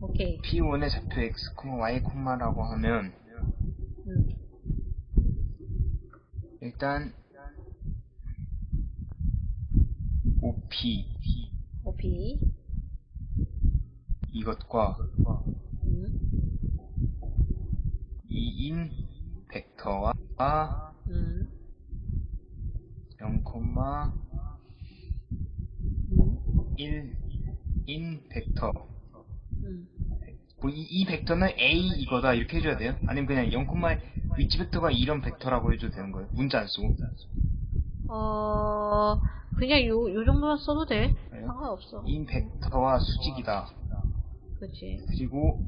오케이. P1의 좌표 x, y, 라고 하면 음. 일단 OP OP. 이것과 음. 이인 벡터와 음. 0, 음. 1인 벡터 음. 뭐 이, 이 벡터는 A 이거다 이렇게 해줘야 돼요? 아니면 그냥 0, 위치 벡터가 이런 벡터라고 해줘도 되는 거예요? 문자 안 쓰고 어, 그냥 요, 요 정도만 써도 돼. 그래요? 상관없어. 인 벡터와 수직이다 그치. 그리고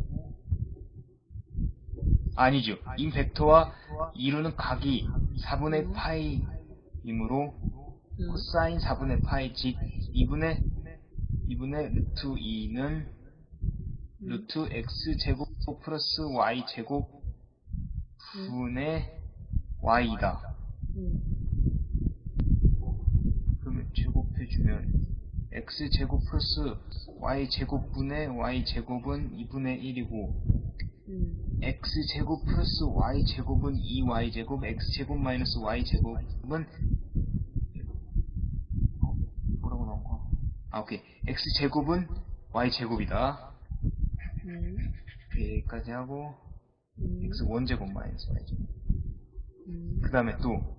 아니죠 인 벡터와 이루는 각이 4분의 파이이므로 음. 코사인 4분의 파이 즉 2분의 2분의 루트 2는 루트 x 제곱 플러스 y 제곱 분의 y이다. 음. 그러면 제곱해주면 x 제곱 플러스 y 제곱분의 y 제곱은 2분의 1이고 음. x 제곱 플러스 y 제곱은 2y 제곱 x 제곱 마이너스 y 제곱은 어, 뭐라고 나온 거야? 아 오케이 x 제곱은 y 제곱이다. 음. 여기까지 하고 음. x 원제곱 마이너스 y 제곱. 음. 그 다음에 또